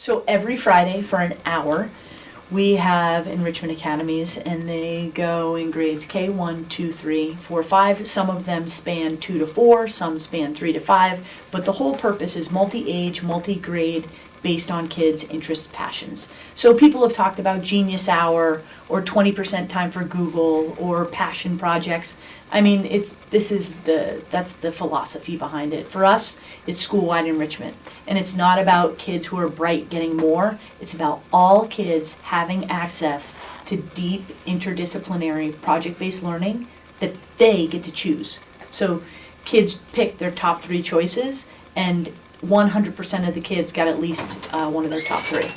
So every Friday for an hour, we have enrichment academies and they go in grades K one, two, three, four, five. Some of them span two to four, some span three to five, but the whole purpose is multi-age, multi-grade, based on kids' interests, passions. So people have talked about Genius Hour or twenty percent time for Google or passion projects. I mean, it's, this is the, that's the philosophy behind it. For us, it's school-wide enrichment. And it's not about kids who are bright getting more, it's about all kids having access to deep interdisciplinary project-based learning that they get to choose. So kids pick their top three choices and one hundred percent of the kids got at least uh, one of their top three.